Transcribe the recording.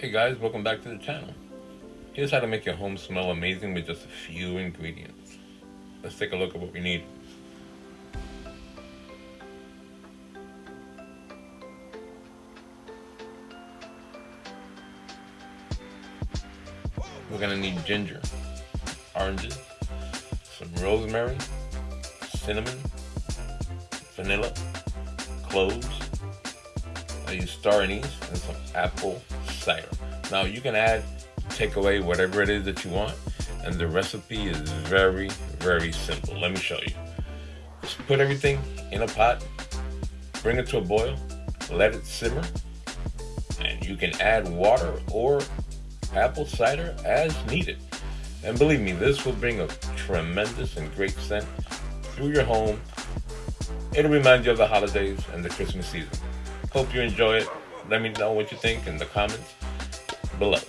Hey guys, welcome back to the channel. Here's how to make your home smell amazing with just a few ingredients. Let's take a look at what we need. We're gonna need ginger, oranges, some rosemary, cinnamon, vanilla, cloves. I use star anise and some apple Now you can add, take away whatever it is that you want, and the recipe is very, very simple. Let me show you. Just put everything in a pot, bring it to a boil, let it simmer, and you can add water or apple cider as needed. And believe me, this will bring a tremendous and great scent through your home. It'll remind you of the holidays and the Christmas season. Hope you enjoy it. Let me know what you think in the comments below.